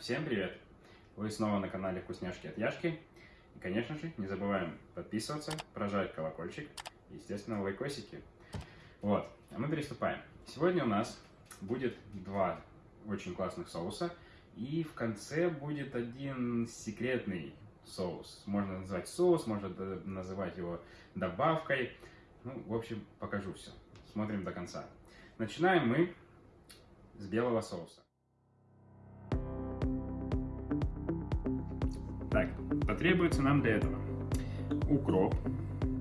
всем привет! Вы снова на канале Вкусняшки от Яшки. И, конечно же, не забываем подписываться, прожать колокольчик и, естественно, лайкосики. Вот, а мы приступаем. Сегодня у нас будет два очень классных соуса. И в конце будет один секретный соус. Можно назвать соус, можно называть его добавкой. Ну, в общем, покажу все. Смотрим до конца. Начинаем мы с белого соуса. Потребуется нам для этого укроп,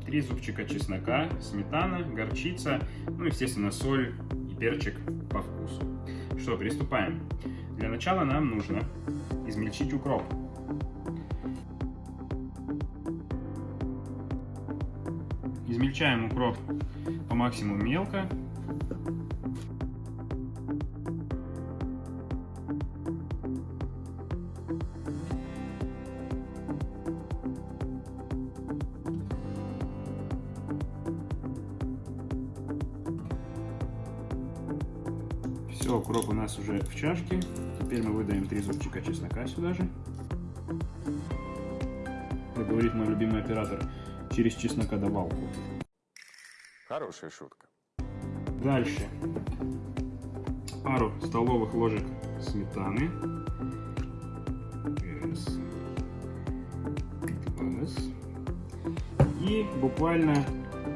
3 зубчика чеснока, сметана, горчица, ну, естественно, соль и перчик по вкусу. Что, приступаем. Для начала нам нужно измельчить укроп. Измельчаем укроп по максимуму мелко, Все, укроп у нас уже в чашке. Теперь мы выдаем три зубчика чеснока сюда же. Как говорит мой любимый оператор, через чеснокодавалку. Хорошая шутка. Дальше. Пару столовых ложек сметаны. Раз. И буквально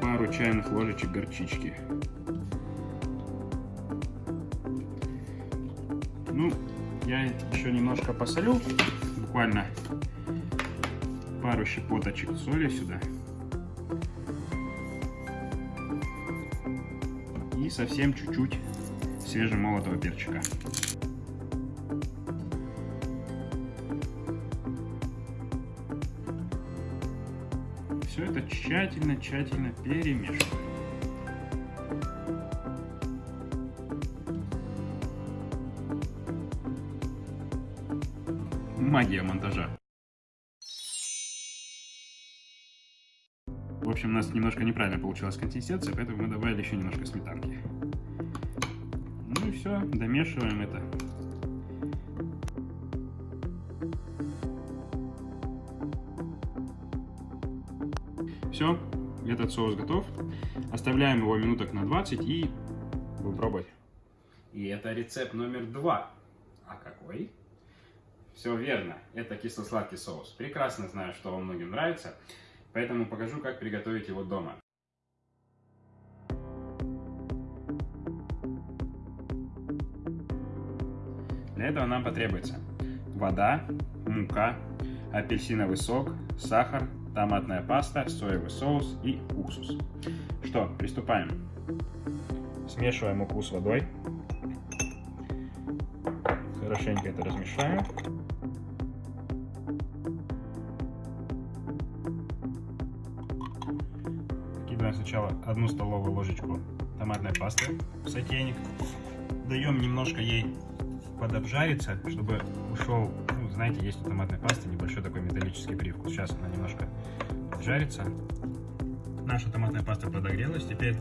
пару чайных ложечек горчички. Ну, я еще немножко посолю, буквально пару щепоточек соли сюда. И совсем чуть-чуть свежемолотого перчика. Все это тщательно-тщательно перемешиваем. Магия монтажа. В общем, у нас немножко неправильно получилась консистенция, поэтому мы добавили еще немножко сметанки. Ну и все, домешиваем это. Все, этот соус готов. Оставляем его минуток на 20 и будем пробовать. И это рецепт номер два. А какой? Все верно, это кисло-сладкий соус. Прекрасно знаю, что вам многим нравится, поэтому покажу, как приготовить его дома. Для этого нам потребуется вода, мука, апельсиновый сок, сахар, томатная паста, соевый соус и уксус. Что, приступаем. Смешиваем муку с водой. Хорошенько это размешаем. Кидаем сначала одну столовую ложечку томатной пасты в сотейник. Даем немножко ей подобжариться, чтобы ушел, ну, знаете, есть у томатной пасты небольшой такой металлический привкус. Сейчас она немножко жарится. Наша томатная паста подогрелась. Теперь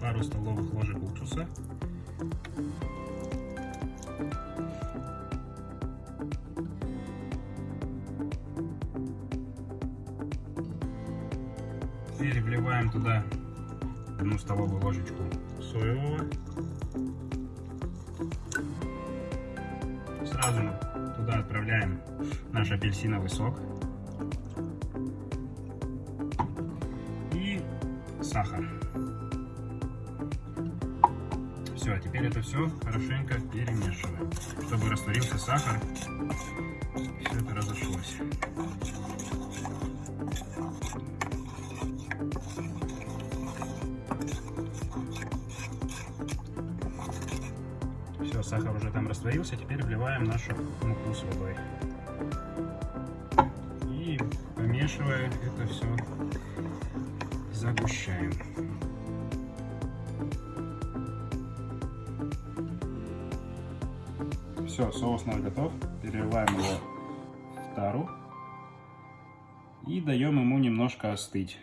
пару столовых ложек уксуса. Теперь вливаем туда одну столовую ложечку соевого. Сразу туда отправляем наш апельсиновый сок. И сахар. Все, теперь это все хорошенько перемешиваем, чтобы растворился сахар, все это разошлось. Сахар уже там растворился, теперь вливаем нашу муку с водой. И помешивая это все, загущаем. Все, соус наш готов. Переливаем его в тару. И даем ему немножко остыть.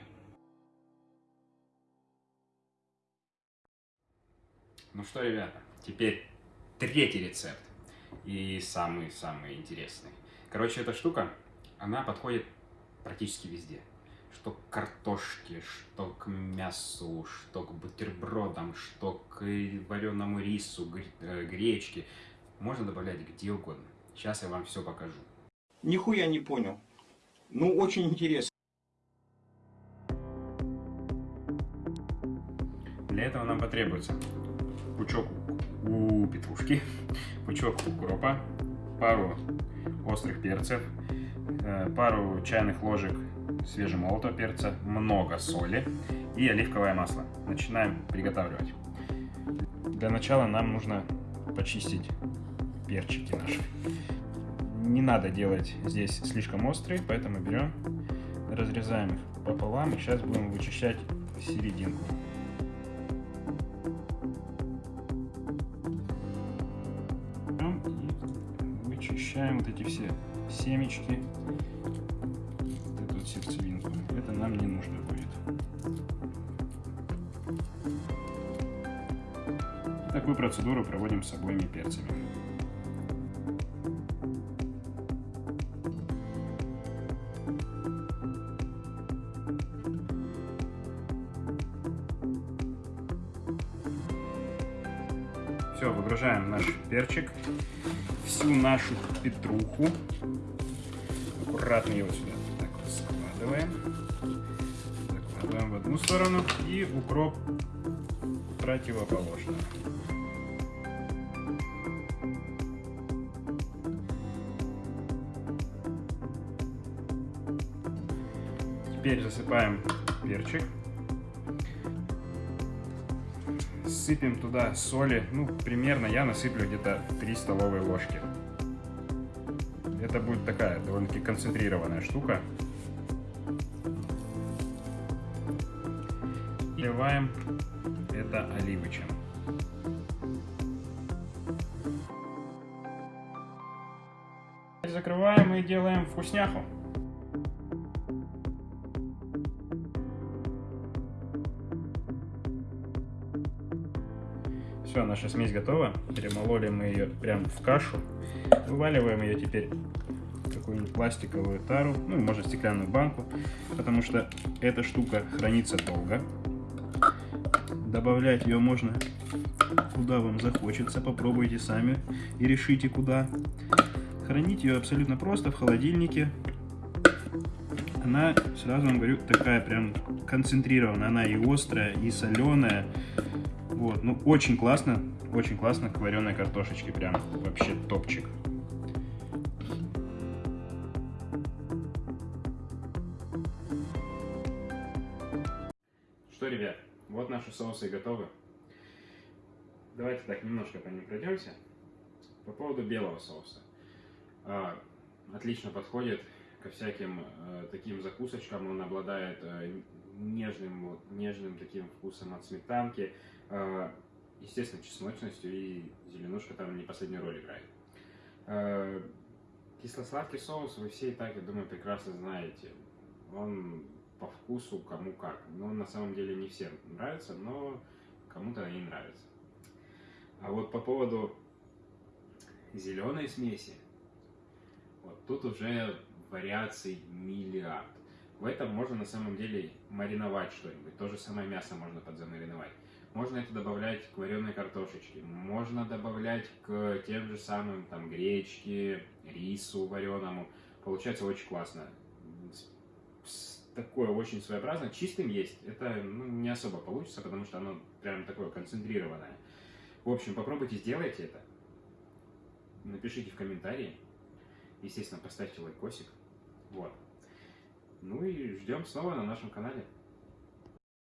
Ну что, ребята, теперь третий рецепт. и самый-самый интересный. Короче, эта штука, она подходит практически везде. Что к картошке, что к мясу, что к бутербродам, что к вареному рису, э, гречке. Можно добавлять где угодно. Сейчас я вам все покажу. Нихуя не понял. Ну, очень интересно. Для этого нам потребуется пучок у петрушки, пучок укропа, пару острых перцев, э, пару чайных ложек свежемолотого перца, много соли и оливковое масло. Начинаем приготавливать. Для начала нам нужно почистить перчики наши. Не надо делать здесь слишком острые, поэтому берем, разрезаем их пополам и сейчас будем вычищать серединку. Вычищаем вот эти все семечки, вот эту сердцевинку. Это нам не нужно будет. Такую процедуру проводим с обоими перцами. Все, выгружаем наш перчик, всю нашу петруху. Аккуратно его сюда так вот складываем. Закладываем в одну сторону и укроп противоположную. Теперь засыпаем перчик. Сыпем туда соли. Ну, примерно я насыплю где-то 3 столовые ложки. Это будет такая довольно-таки концентрированная штука. И Вливаем это оливочем. Закрываем и делаем вкусняху. Все, наша смесь готова. Перемололи мы ее прям в кашу. Вываливаем ее теперь в какую-нибудь пластиковую тару, ну, может, стеклянную банку, потому что эта штука хранится долго. Добавлять ее можно куда вам захочется, попробуйте сами и решите куда. Хранить ее абсолютно просто в холодильнике. Она, сразу вам говорю, такая прям концентрированная. Она и острая, и соленая. Вот, ну очень классно, очень классно к вареной картошечке, прям вообще топчик. Что, ребят, вот наши соусы готовы. Давайте так немножко по ним пройдемся. По поводу белого соуса. А, отлично подходит ко всяким э, таким закусочкам. Он обладает э, нежным, вот, нежным таким вкусом от сметанки. Э, естественно, чесночностью и зеленушка там не последнюю роль играет. Э, кисло-сладкий соус вы все и так, я думаю, прекрасно знаете. Он по вкусу кому как. Но на самом деле не всем нравится, но кому-то и нравится. А вот по поводу зеленой смеси, вот тут уже вариаций миллиард. В этом можно на самом деле мариновать что-нибудь. То же самое мясо можно подзамариновать. Можно это добавлять к вареной картошечке. Можно добавлять к тем же самым там гречке, рису вареному. Получается очень классно. Такое очень своеобразное. Чистым есть. Это ну, не особо получится, потому что оно прям такое концентрированное. В общем, попробуйте, сделайте это. Напишите в комментарии. Естественно, поставьте лайкосик. Вот. Ну и ждем снова на нашем канале.